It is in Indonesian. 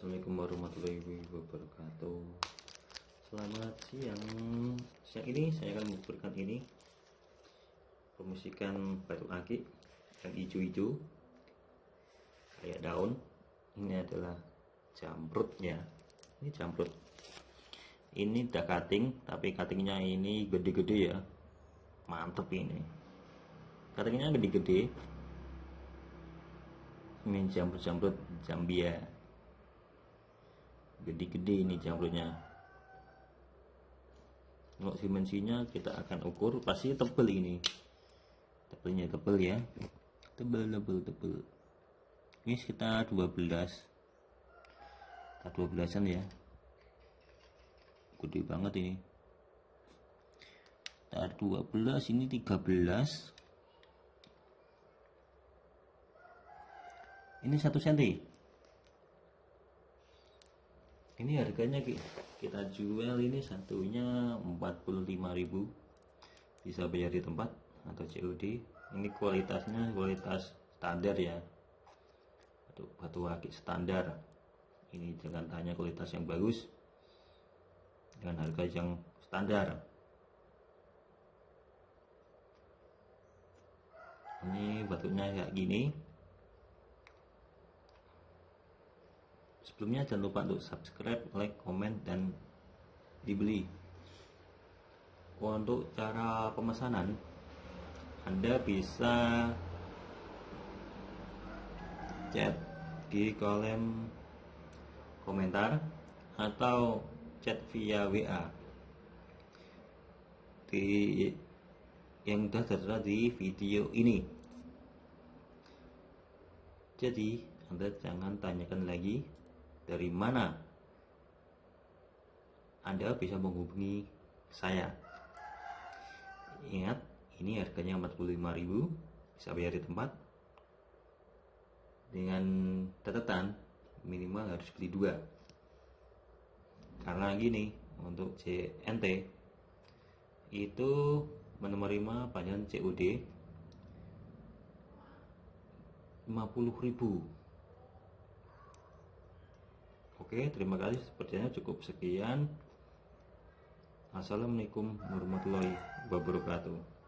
Assalamualaikum warahmatullahi wabarakatuh. Selamat siang. Siang ini saya akan memberikan ini. Promosikan batu akik Yang hijau-hijau Kayak daun. Ini adalah jamrutnya. Ini jamrut. Ini udah cutting Tapi cuttingnya ini gede-gede ya. Mantep ini. Cuttingnya gede-gede. Ini jamrut-jamrut Zambia gede-gede ini jamurnya kalau dimensinya kita akan ukur pasti tebel ini. Tebelnya tebel ya. Tebel tebel tebel. Ini sekitar 12 sekitar 12an ya. Gede banget ini. Sekitar 12 ini 13 ini satu senti ini harganya kita jual ini satunya 45.000 bisa bayar di tempat atau COD ini kualitasnya kualitas standar ya. Batu, batu akik standar. Ini jangan tanya kualitas yang bagus dengan harga yang standar. Ini batunya kayak gini Sebelumnya jangan lupa untuk subscribe, like, komen, dan dibeli. Untuk cara pemesanan, Anda bisa chat di kolom komentar atau chat via WA di yang sudah tertera di video ini. Jadi, Anda jangan tanyakan lagi dari mana Anda bisa menghubungi saya. Ingat, ini harganya 45.000, bisa bayar di tempat. Dengan catatan minimal harus beli dua. Karena gini, untuk CNT itu menerima panjang COD 50.000 Oke, terima kasih. Sepertinya cukup sekian. Assalamualaikum warahmatullahi wabarakatuh.